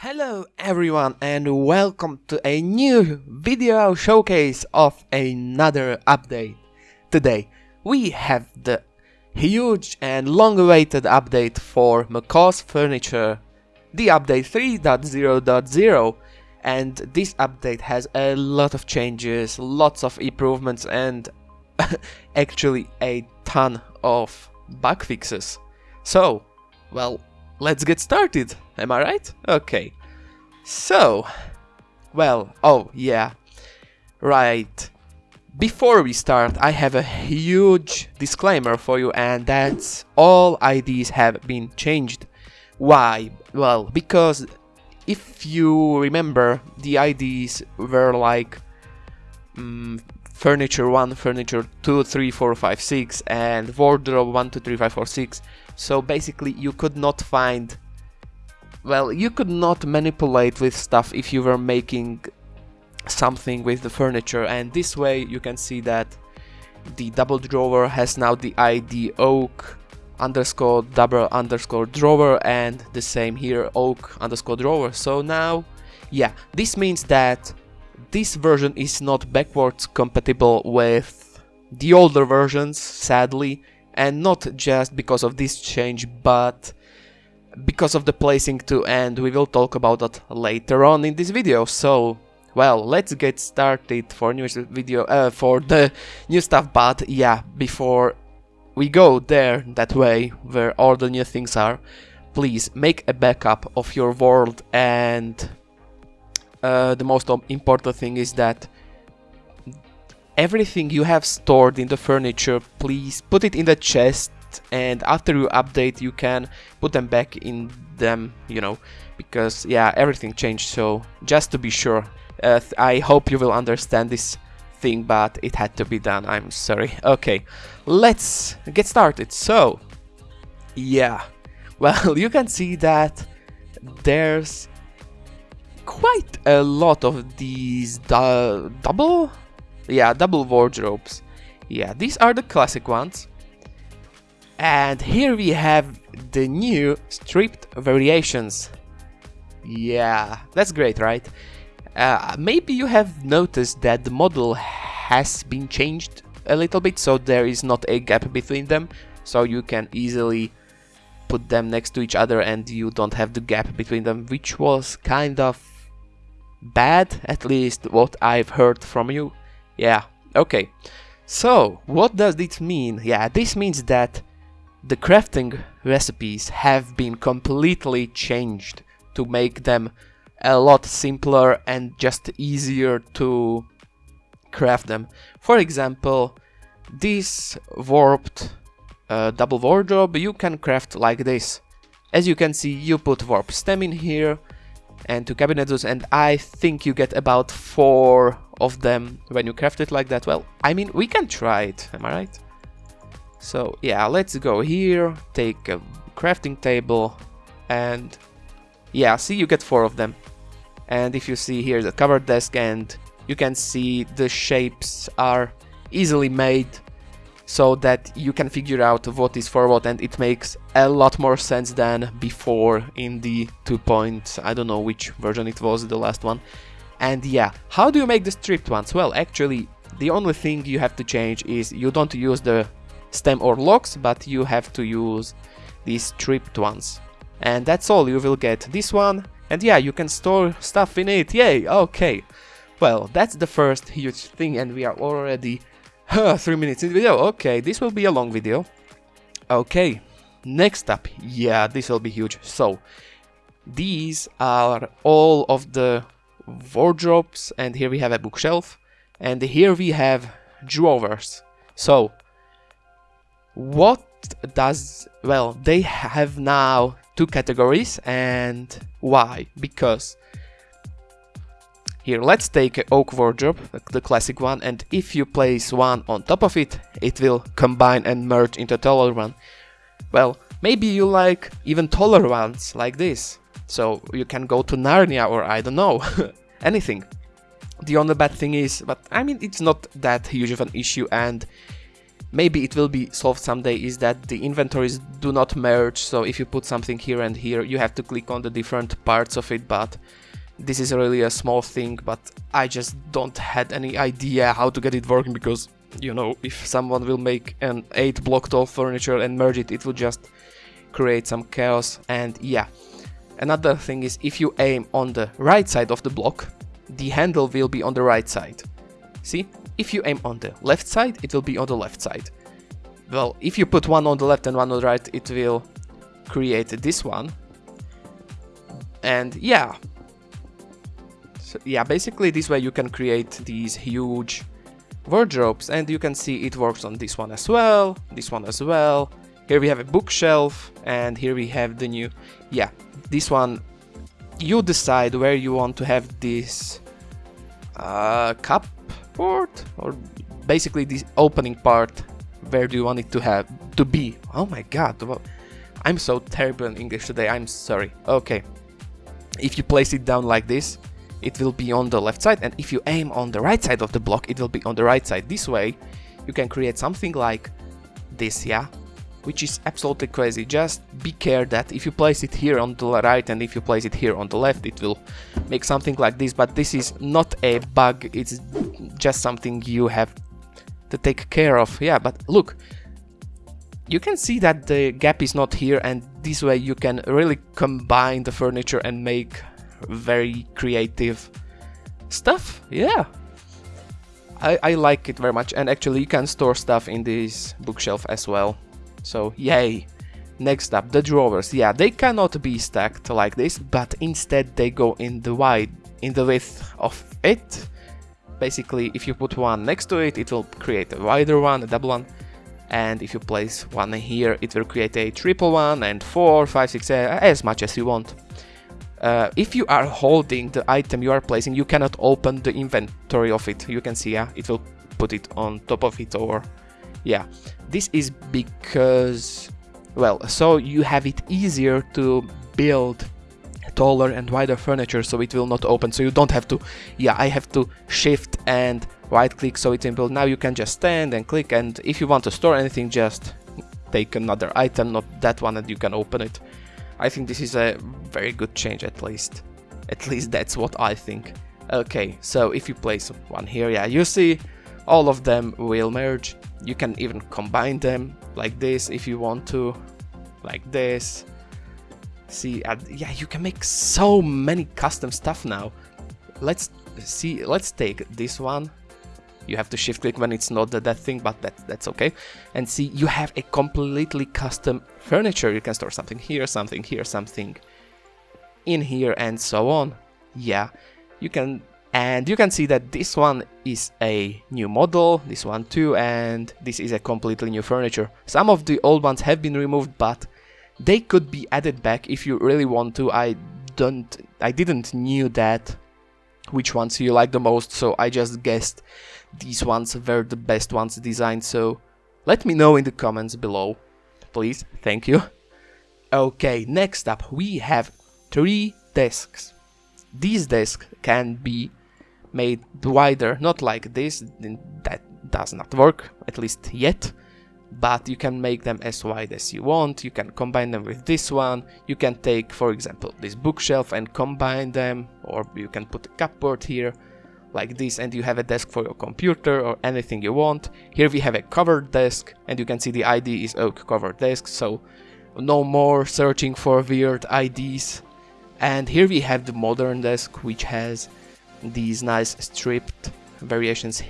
Hello everyone and welcome to a new video showcase of another update. Today we have the huge and long awaited update for Macaw's Furniture, the update 3.0.0 and this update has a lot of changes, lots of improvements and actually a ton of bug fixes. So, well, let's get started. Am I right? Okay. So, well, oh yeah, right. Before we start, I have a huge disclaimer for you and that's all IDs have been changed. Why? Well, because if you remember, the IDs were like um, furniture 1, furniture 2, 3, 4, 5, 6 and wardrobe 1, 2, 3, 5, 4, 6. So basically you could not find well, you could not manipulate with stuff if you were making something with the furniture and this way you can see that the double drawer has now the ID oak underscore double underscore drawer and the same here oak underscore drawer. So now yeah this means that this version is not backwards compatible with the older versions sadly and not just because of this change but because of the placing too and we will talk about that later on in this video. So well let's get started for new video uh, for the new stuff but yeah before we go there that way where all the new things are please make a backup of your world and uh, the most important thing is that everything you have stored in the furniture please put it in the chest and after you update you can put them back in them you know because yeah everything changed so just to be sure. Uh, I hope you will understand this thing but it had to be done I'm sorry. Okay let's get started. So yeah well you can see that there's quite a lot of these double? Yeah double wardrobes. Yeah these are the classic ones and here we have the new stripped variations. Yeah, that's great, right? Uh, maybe you have noticed that the model has been changed a little bit, so there is not a gap between them, so you can easily put them next to each other and you don't have the gap between them, which was kind of bad, at least what I've heard from you. Yeah, okay. So, what does this mean? Yeah, this means that the crafting recipes have been completely changed to make them a lot simpler and just easier to craft them. For example, this warped uh, double wardrobe you can craft like this. As you can see, you put warp stem in here and two cabinets and I think you get about four of them when you craft it like that. Well, I mean, we can try it, am I right? So yeah, let's go here, take a crafting table, and yeah, see you get four of them. And if you see here the cover desk and you can see the shapes are easily made so that you can figure out what is for what and it makes a lot more sense than before in the 2 point, I don't know which version it was, the last one. And yeah, how do you make the stripped ones? Well, actually, the only thing you have to change is you don't use the stem or logs, but you have to use these stripped ones. And that's all, you will get this one, and yeah, you can store stuff in it, yay, okay. Well, that's the first huge thing, and we are already uh, 3 minutes in the video, okay, this will be a long video. Okay, next up, yeah, this will be huge, so, these are all of the wardrobes, and here we have a bookshelf, and here we have drawers. So, what does well they have now two categories and why? Because here let's take oak wardrobe the classic one and if you place one on top of it it will combine and merge into taller one. Well maybe you like even taller ones like this. So you can go to Narnia or I don't know anything. The only bad thing is but I mean it's not that huge of an issue and maybe it will be solved someday is that the inventories do not merge. So if you put something here and here you have to click on the different parts of it but this is really a small thing but I just don't had any idea how to get it working because you know if someone will make an 8 block tall furniture and merge it it will just create some chaos. And yeah another thing is if you aim on the right side of the block the handle will be on the right side. See if you aim on the left side, it will be on the left side. Well, if you put one on the left and one on the right, it will create this one. And yeah. So yeah, basically this way you can create these huge wardrobes and you can see it works on this one as well, this one as well. Here we have a bookshelf and here we have the new, yeah, this one, you decide where you want to have this uh, cup port or basically this opening part where do you want it to have to be? Oh my god I'm so terrible in English today I'm sorry. Okay if you place it down like this it will be on the left side and if you aim on the right side of the block it will be on the right side. This way you can create something like this yeah which is absolutely crazy. Just be care that if you place it here on the right and if you place it here on the left, it will make something like this. But this is not a bug, it's just something you have to take care of. Yeah, but look, you can see that the gap is not here and this way you can really combine the furniture and make very creative stuff. Yeah. I, I like it very much and actually you can store stuff in this bookshelf as well. So yay! Next up, the drawers. Yeah, they cannot be stacked like this, but instead they go in the wide, in the width of it. Basically, if you put one next to it, it will create a wider one, a double one. And if you place one here, it will create a triple one and four, five, six, uh, as much as you want. Uh, if you are holding the item you are placing, you cannot open the inventory of it. You can see, yeah, it will put it on top of it or yeah this is because well so you have it easier to build taller and wider furniture so it will not open. So you don't have to yeah I have to shift and right click so in build. Now you can just stand and click and if you want to store anything just take another item not that one and you can open it. I think this is a very good change at least. At least that's what I think. Okay so if you place one here yeah you see all of them will merge you can even combine them like this if you want to like this. See uh, yeah you can make so many custom stuff now. Let's see let's take this one. You have to shift click when it's not that thing but that that's okay. And see you have a completely custom furniture. You can store something here something here something in here and so on. Yeah you can and you can see that this one is a new model, this one too, and this is a completely new furniture. Some of the old ones have been removed, but they could be added back if you really want to. I don't, I didn't knew that which ones you like the most, so I just guessed these ones were the best ones designed, so let me know in the comments below, please, thank you. Okay, next up we have three desks. These desks can be made wider, not like this, that does not work, at least yet, but you can make them as wide as you want, you can combine them with this one, you can take, for example, this bookshelf and combine them, or you can put a cupboard here, like this, and you have a desk for your computer or anything you want. Here we have a covered desk, and you can see the ID is oak covered desk, so no more searching for weird IDs. And here we have the modern desk, which has these nice stripped variations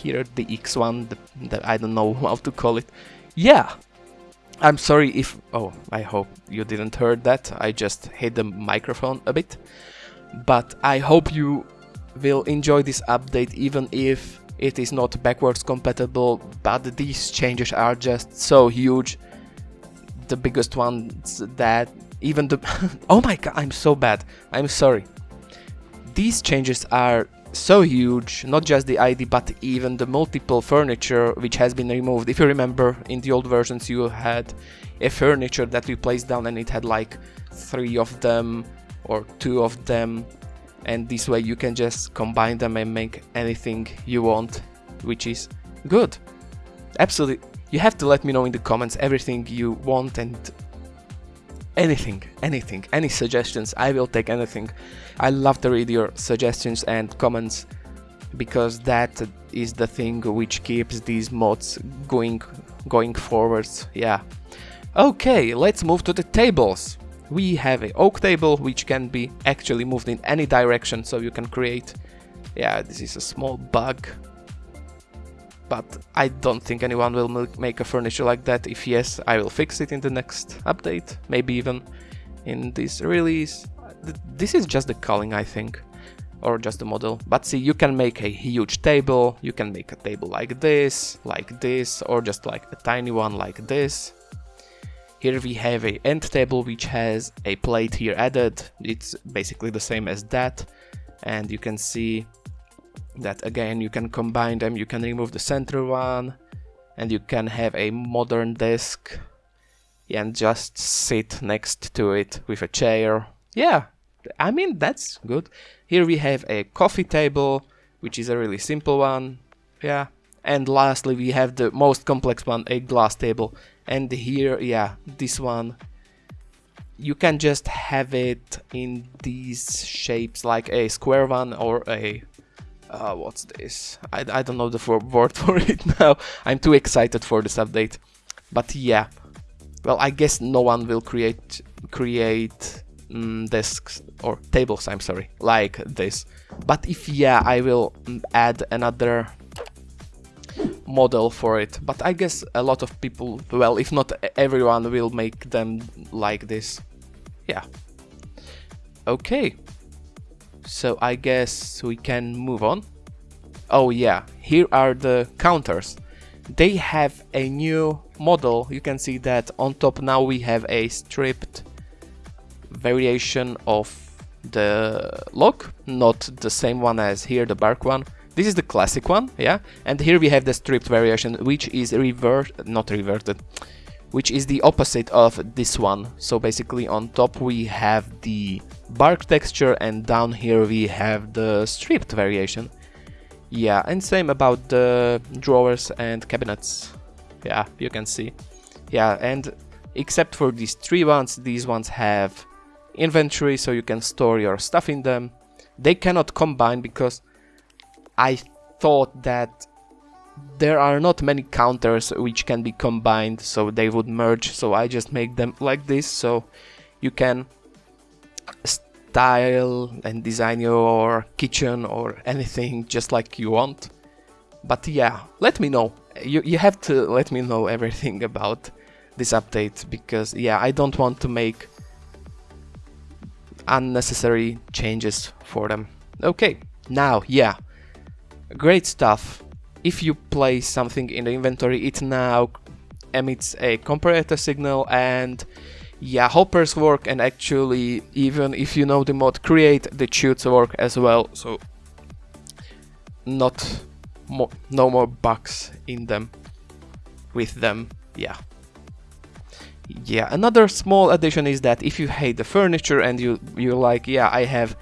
here, the X1, the, the, I don't know how to call it. Yeah, I'm sorry if... Oh, I hope you didn't heard that. I just hit the microphone a bit. But I hope you will enjoy this update even if it is not backwards compatible. But these changes are just so huge. The biggest ones that even the... oh my god, I'm so bad. I'm sorry these changes are so huge, not just the ID but even the multiple furniture which has been removed. If you remember in the old versions you had a furniture that we placed down and it had like three of them or two of them and this way you can just combine them and make anything you want which is good. Absolutely you have to let me know in the comments everything you want and anything, anything, any suggestions. I will take anything. I love to read your suggestions and comments because that is the thing which keeps these mods going going forwards. Yeah. Okay, let's move to the tables. We have a oak table which can be actually moved in any direction so you can create yeah, this is a small bug but I don't think anyone will make a furniture like that. If yes, I will fix it in the next update, maybe even in this release. This is just the culling, I think, or just the model. But see, you can make a huge table, you can make a table like this, like this, or just like a tiny one like this. Here we have a end table which has a plate here added, it's basically the same as that, and you can see that again you can combine them. You can remove the center one and you can have a modern desk and just sit next to it with a chair. Yeah I mean that's good. Here we have a coffee table which is a really simple one. Yeah and lastly we have the most complex one a glass table. And here yeah this one. You can just have it in these shapes like a square one or a uh, what's this? I, I don't know the word for it now. I'm too excited for this update. But yeah, well, I guess no one will create create mm, desks or tables. I'm sorry, like this. But if yeah, I will mm, add another model for it. But I guess a lot of people, well, if not everyone, will make them like this. Yeah. Okay. So I guess we can move on. Oh yeah, here are the counters. They have a new model. You can see that on top now we have a stripped variation of the log, not the same one as here, the bark one. This is the classic one, yeah? And here we have the stripped variation, which is revert, not reverted, which is the opposite of this one. So basically on top we have the bark texture and down here we have the stripped variation. Yeah, and same about the drawers and cabinets. Yeah, you can see. Yeah, and except for these three ones, these ones have inventory so you can store your stuff in them. They cannot combine because I thought that there are not many counters which can be combined so they would merge so I just make them like this. So you can style and design your kitchen or anything just like you want. But yeah let me know. You, you have to let me know everything about this update because yeah I don't want to make unnecessary changes for them. Okay now yeah. Great stuff if you place something in the inventory, it now emits a comparator signal and yeah, hoppers work and actually even if you know the mod, create the chutes work as well, so not more, no more bugs in them with them, yeah. Yeah, another small addition is that if you hate the furniture and you, you're like, yeah, I have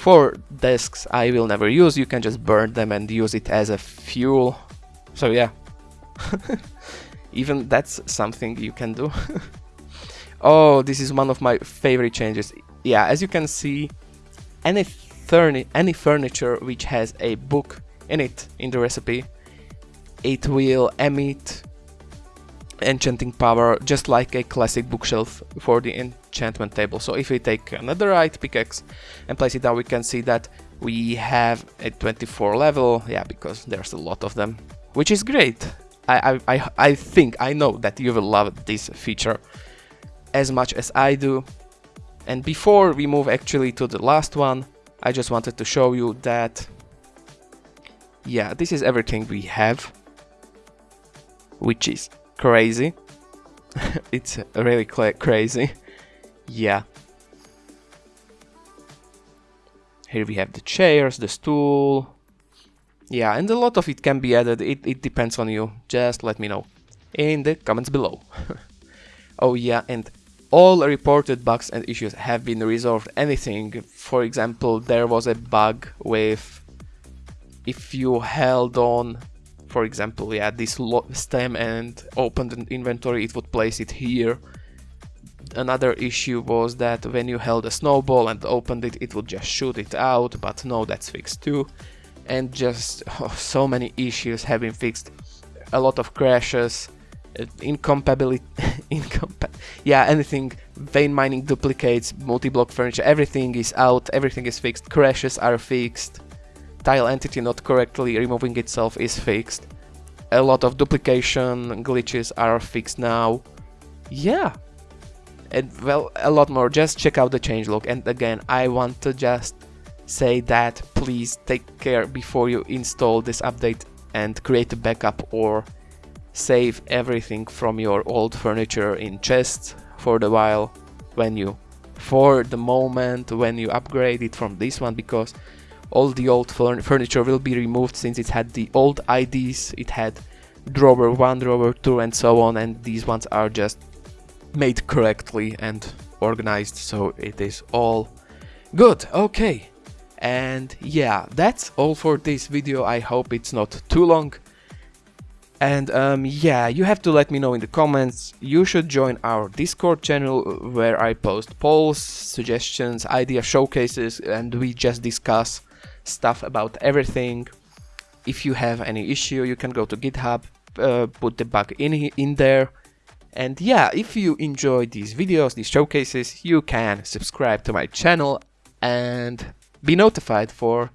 for desks I will never use, you can just burn them and use it as a fuel. So yeah, even that's something you can do. oh, this is one of my favorite changes. Yeah, as you can see, any, any furniture which has a book in it in the recipe, it will emit enchanting power just like a classic bookshelf for the enchantment table. So if we take another right pickaxe and place it down, we can see that we have a 24 level, yeah, because there's a lot of them, which is great. I, I, I think, I know that you will love this feature as much as I do. And before we move actually to the last one, I just wanted to show you that, yeah, this is everything we have, which is crazy. it's really crazy. Yeah. Here we have the chairs, the stool. Yeah, and a lot of it can be added. It, it depends on you. Just let me know in the comments below. oh yeah, and all reported bugs and issues have been resolved. Anything, for example, there was a bug with if you held on for example yeah this stem and open the inventory it would place it here. Another issue was that when you held a snowball and opened it it would just shoot it out but no that's fixed too. And just oh, so many issues have been fixed. A lot of crashes uh, incompatibility incompa yeah anything vein mining duplicates multi-block furniture everything is out everything is fixed crashes are fixed tile entity not correctly removing itself is fixed. A lot of duplication glitches are fixed now. Yeah. And well a lot more. Just check out the changelog and again i want to just say that please take care before you install this update and create a backup or save everything from your old furniture in chests for the while when you for the moment when you upgrade it from this one because all the old furniture will be removed since it had the old IDs it had drawer 1 drawer 2 and so on and these ones are just made correctly and organized so it is all good. Okay. And yeah that's all for this video. I hope it's not too long. And um, yeah, you have to let me know in the comments. You should join our Discord channel where I post polls, suggestions, idea showcases, and we just discuss stuff about everything. If you have any issue, you can go to GitHub, uh, put the bug in, in there. And yeah, if you enjoy these videos, these showcases, you can subscribe to my channel and be notified for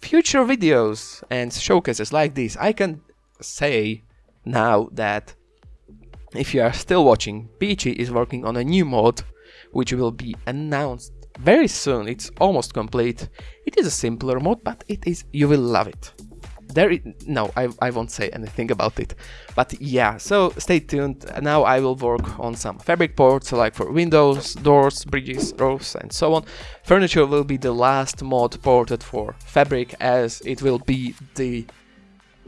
future videos and showcases like this. I can say now that if you are still watching, Peachy is working on a new mod which will be announced very soon. It's almost complete. It is a simpler mod, but it is you will love it. There is, no, I, I won't say anything about it. But yeah, so stay tuned. Now I will work on some fabric ports, like for windows, doors, bridges, roofs and so on. Furniture will be the last mod ported for fabric as it will be the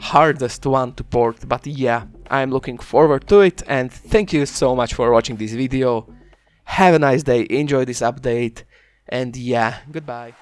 hardest one to port, but yeah, I'm looking forward to it and thank you so much for watching this video. Have a nice day, enjoy this update and yeah, goodbye.